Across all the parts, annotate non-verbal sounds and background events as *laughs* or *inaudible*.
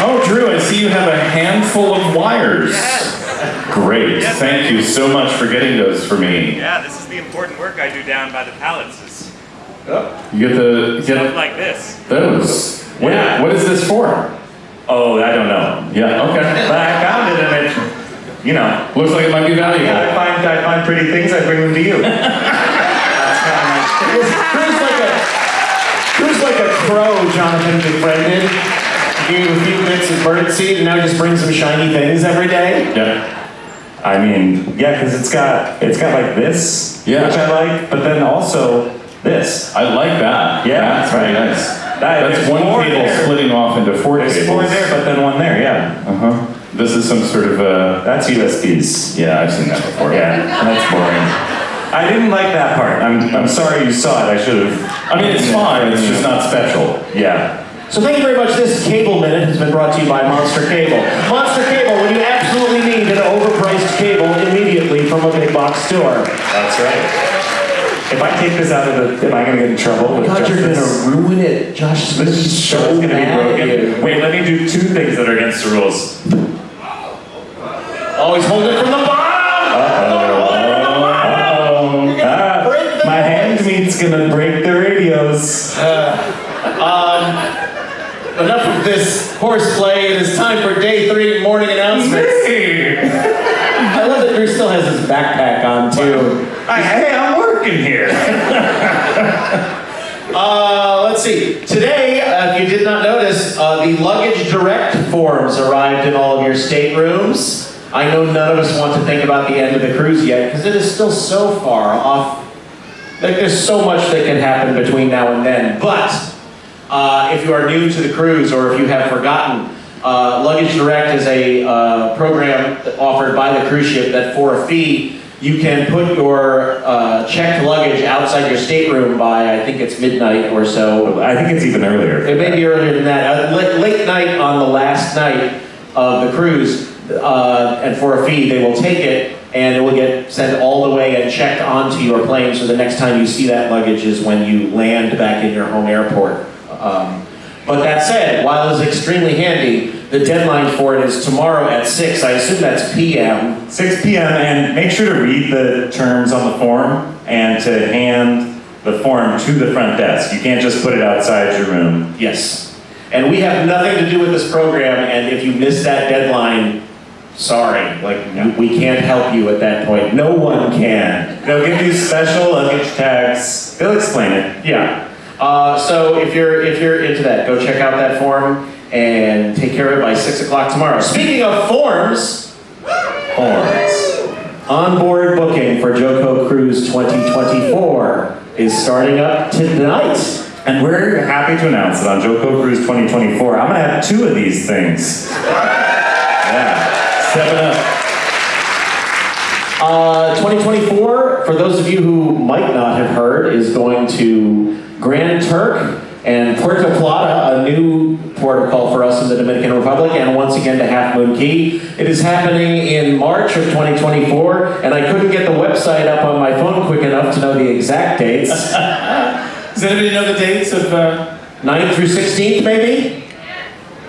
Oh, Drew, I see you have a handful of wires. Great. Yes, Thank you so much for getting those for me. Yeah, this is the important work I do down by the pallets. Is oh. You get the stuff get like this. those. What, Yeah. what is this for? Oh, I don't know. Yeah. Okay. But I found it and it, you know, Looks like it might be valuable. yeah, I find I find pretty things, I bring them to you. *laughs* That's kind of my Drew's like a Drew's like a crow Jonathan befriended. A few bits of birdseed and now just bring some shiny things every day. Yeah. I mean, yeah, because it's got it's got like this, Yeah. which I like, but then also this. I like that. Yeah, That's very right. nice. That- That's one cable there. splitting off into four There's cables. four there, but then one there. Yeah, Uh huh. This is some sort of uh that's USBs. yeah, I've seen that before. Yeah, that's boring. I didn't like that part. I'm I'm sorry you saw it. I should have. I mean, it's fine. It's just not special. Yeah. So thank you very much. This Cable Minute has been brought to you by Monster Cable. Monster Cable, when you absolutely need an overpriced cable immediately from a big box store. That's right. If I take this out of the, am I gonna get in trouble with God, you're gonna ruin it. Josh Smith This is so is gonna be mad at you. broken. Wait, let me do two things that are against the rules. Oh, he's holding it from the bottom. Uh-oh. Uh, break the my hand meat's gonna break the radios. Uh, um, Enough of this horseplay. It is time for day three morning announcements. I love that Drew still has his backpack on too. I, hey, I'm working here. *laughs* Uh, let's see. Today, uh, if you did not notice, uh, the luggage direct forms arrived in all of your staterooms. I know none of us want to think about the end of the cruise yet because it is still so far off. Like there's so much that can happen between now and then. But uh, if you are new to the cruise or if you have forgotten, uh, Luggage Direct is a uh, program offered by the cruise ship that for a fee you can put your uh, checked luggage outside your stateroom by I think it's midnight or so. I think it's even earlier. It may be earlier than that. Uh, late, late night on the last night of the cruise, uh, and for a fee, they will take it and it will get sent all the way and checked onto your plane. So the next time you see that luggage is when you land back in your home airport. Um, but that said, while it's extremely handy, the deadline for it is tomorrow at 6. I assume that's PM. 6 p.m. and make sure to read the terms on the form and to hand the form to the front desk. You can't just put it outside your room. Yes. And we have nothing to do with this program, and if you miss that deadline, sorry. Like, we we can't help you at that point. No one can. They'll give you special luggage tags. They'll explain it. Yeah. Uh, so if you're if you're into that, go check out that form and take care of it by six o'clock tomorrow. Speaking of forms, Horns. onboard booking for JoCo Cruise 2024 is starting up tonight. And we're happy to announce that on JoCo Cruise 2024, I'm gonna have two of these things. *laughs* Yeah. Seven up. Uh, 2024, for those of you who might not have heard, is going to Grand Turk and Puerto Plata, a new port of call for us in the Dominican Republic, and once again to Half Moon Cay. It is happening in March of 2024, and I couldn't get the website up on my phone quick enough to know the exact dates. *laughs* Does anybody know the dates of? Uh, 9th through 16th, maybe?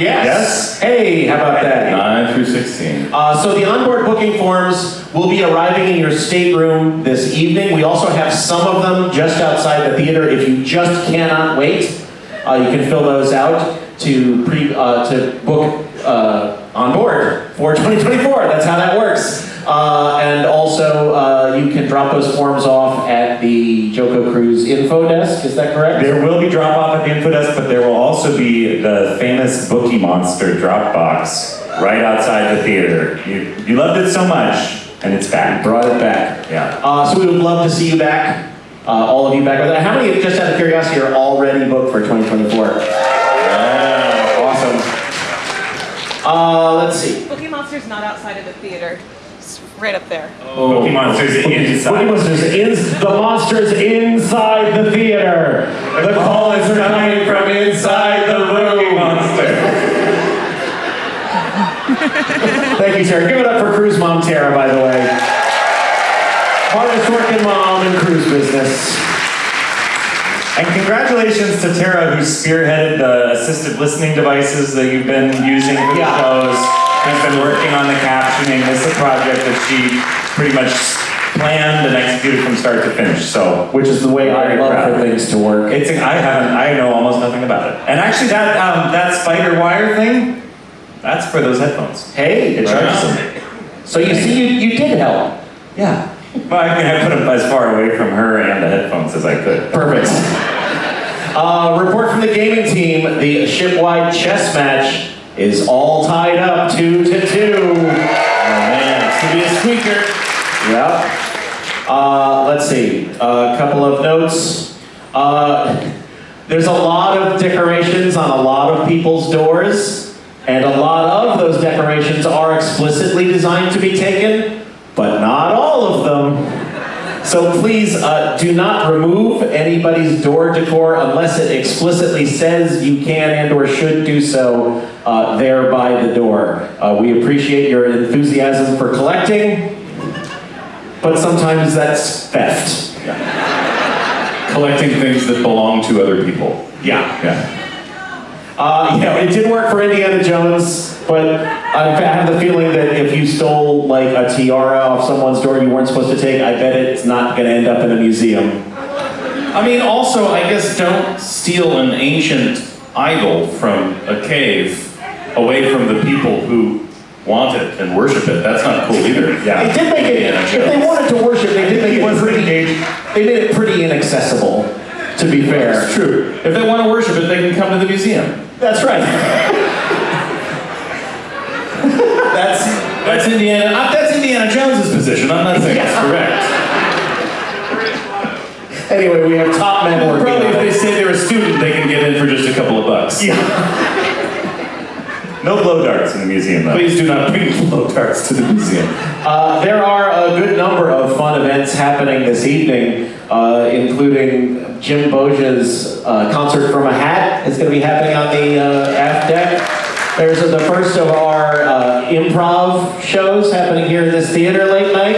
Yes. Yes. Hey, how about that? Nine through sixteen. Uh, so the onboard booking forms will be arriving in your stateroom this evening. We also have some of them just outside the theater. If you just cannot wait, uh, you can fill those out to pre uh, to book uh, on board for *laughs* 2024. That's how that works. Uh, and also, uh, you can drop those forms off at the JoCo Cruise info desk. Is that correct? There will be drop off at the info desk, but there will also be the famous Bookie Monster drop box right outside the theater. You, you loved it so much, and it's back. Brought it back. Yeah. Uh, so we would love to see you back, uh, all of you back. How many, of just out of curiosity, are already booked for 2024? Awesome. Uh, let's see. Bookie Monster's not outside of the theater. It's right up there. Oh. Bookie Monster's inside. Boogie Monsters in, the monsters inside the theater. The call is coming from inside the room. *laughs* Thank you, Sarah. Give it up for cruise mom Tara, by the way. Hardest working mom in cruise business. And congratulations to Tara, who spearheaded the assisted listening devices that you've been using for the Yeah. shows. Who's been working on the captioning. This is a project that she pretty much planned and executed from start to finish. So, Which is the way I love proud. for things to work. it's I haven't I know almost nothing about it. And actually, that um, that spider wire thing, that's for those headphones. Hey, It charges them. so you see, you, you did help. Yeah. Well, I mean, I put them as far away from her and the headphones as I could. Perfect. Uh, report from the gaming team: the shipwide chess match is all tied up two to two. Oh man, it's gonna be a squeaker. Yep. Uh, let's see. A couple of notes. Uh, there's a lot of decorations on a lot of people's doors, and a lot of those decorations are explicitly designed to be taken, but not all of them. So please uh, do not remove anybody's door decor unless it explicitly says you can and or should do so uh, there by the door. Uh, we appreciate your enthusiasm for collecting, but sometimes that's theft. *laughs* Collecting things that belong to other people. Yeah. Yeah. Uh, you know, it did work for Indiana Jones, but I have the feeling that if you stole like a tiara off someone's door you weren't supposed to take, I bet it's not going to end up in a museum. I mean, also, I guess don't steal an ancient idol from a cave away from the people who want it and worship it. That's not cool either. They did make it. Indiana If they wanted to worship, they did make it pretty. They made it pretty inaccessible. To be fair, It's true. If they want to worship it, they can come to the museum. that's right. That's that's Indiana. uh, That's Indiana Jones's position. I'm not saying it's correct. Anyway, we have top men working. Probably if they say they're a student, they can get in for just a couple of bucks. No blow darts in the museum, though. Please do not bring *laughs* blow darts to the museum. Uh, there are a good number of fun events happening this evening, uh, including Jim Boggia's uh, concert from a hat is going to be happening on the uh, aft deck. There's the first of our uh, improv shows happening here in this theater late night.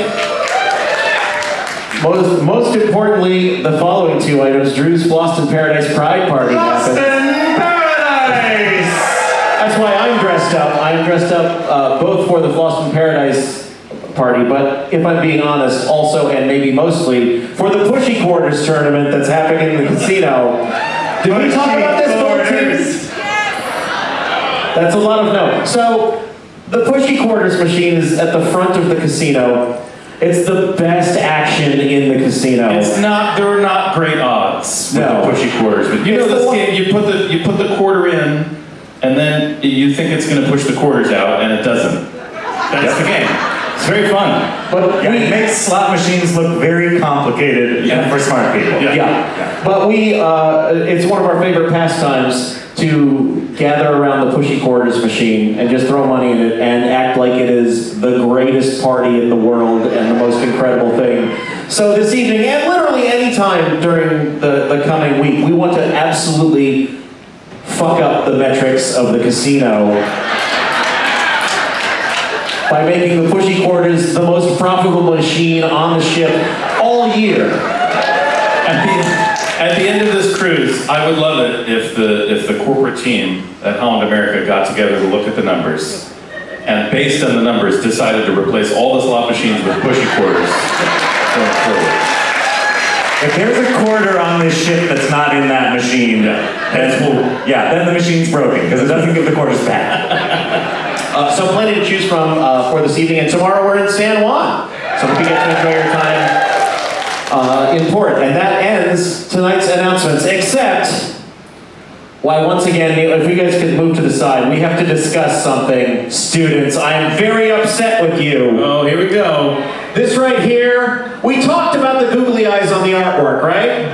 Most, most importantly, the following two items: Drew's Lost in Paradise Pride Party uh, both for the Lost in Paradise party, but if I'm being honest, also and maybe mostly for the Pushy Quarters tournament that's happening in the casino. Did we talk about this both teams? That's a lot of no. So the Pushy Quarters machine is at the front of the casino. It's the best action in the casino. It's not. There are not great odds with No. the pushy quarters, but you It's know this game. You put the you put the quarter in, and then you think it's going to push the quarters out, and it doesn't. That's the game. It's very fun. but Yeah, we, it makes slot machines look very complicated Yeah. for smart people. Yeah. Yeah, but we, uh, it's one of our favorite pastimes to gather around the pushy quarters machine and just throw money in it and act like it is the greatest party in the world and the most incredible thing. So this evening, and literally any time during the, the coming week, we want to absolutely fuck up the metrics of the casino by making the pushy quarters the most profitable machine on the ship all year. At the, at the end of this cruise, I would love it if the if the corporate team at Holland America got together to look at the numbers, and based on the numbers, decided to replace all the slot machines with pushy quarters going forward. If there's a quarter on this ship that's not in that machine, then, yeah, then the machine's broken because it doesn't give the quarters back. *laughs* Uh, so plenty to choose from uh, for this evening, and tomorrow we're in San Juan. So hope you get to enjoy your time uh, in port. And that ends tonight's announcements, except, why once again, if you guys could move to the side, we have to discuss something. Students, I am very upset with you. Oh, here we go. This right here, we talked about the googly eyes on the artwork, right?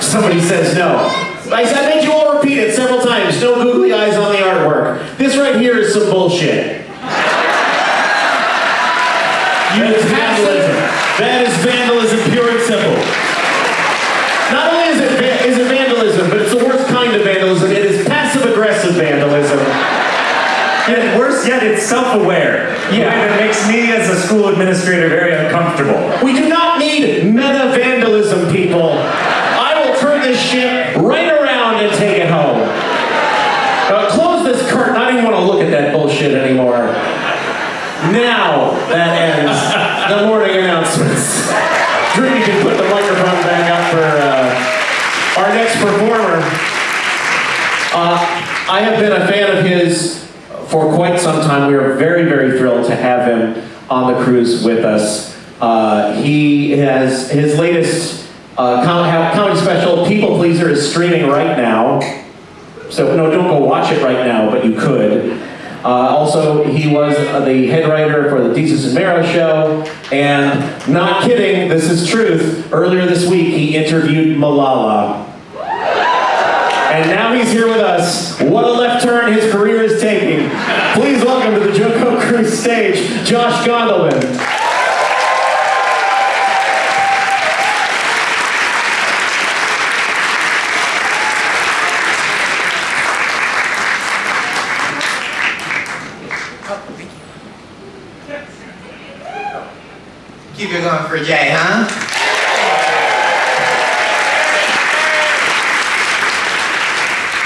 Somebody says no. I said, I made you all repeat it several times. No googly eyes on the artwork. This right here is some bullshit. *laughs* You is vandalism. That is vandalism, pure and simple. Not only is it it vandalism, but it's the worst kind of vandalism. It is passive aggressive vandalism. And worse yet, it's self-aware. Yeah. That makes me as a school administrator very uncomfortable. We do not need meta vandalism, people. I will turn this ship right around and take it home. Uh, close this curtain. I don't even want to look at that bullshit anymore. Now that ends the morning announcements. Drew, you can put the microphone back up for uh, our next performer. Uh, I have been a fan of his for quite some time. We are very, very thrilled to have him on the cruise with us. Uh, he has his latest uh, com- comedy special, People Pleaser, is streaming right now. So no, don't go watch it right now, but you could. Uh, also, he was the head writer for the Desus and Mero show, and not kidding, this is truth. Earlier this week, he interviewed Malala. And now he's here with us. What a left turn his career is taking. Please welcome to the JoCo Cruise stage, Josh Gondelman. Keep it going for Jay, huh?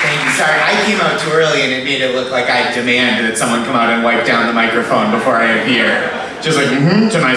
Thank you. Sorry, I came out too early and it made it look like I demand that someone come out and wipe down the microphone before I appear. Just like, mm-hmm, to my